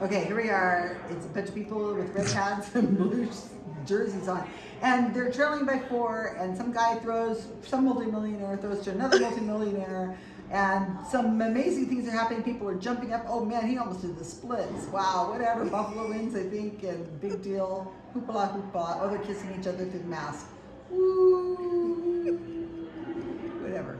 Okay, here we are. It's a bunch of people with red hats and blue jerseys on. And they're trailing by four, and some guy throws, some multimillionaire throws to another multimillionaire, and some amazing things are happening. People are jumping up. Oh man, he almost did the splits. Wow, whatever. Buffalo wins, I think, and big deal. Hoopla hoopla. Oh, they're kissing each other through the mask. Woo. Whatever.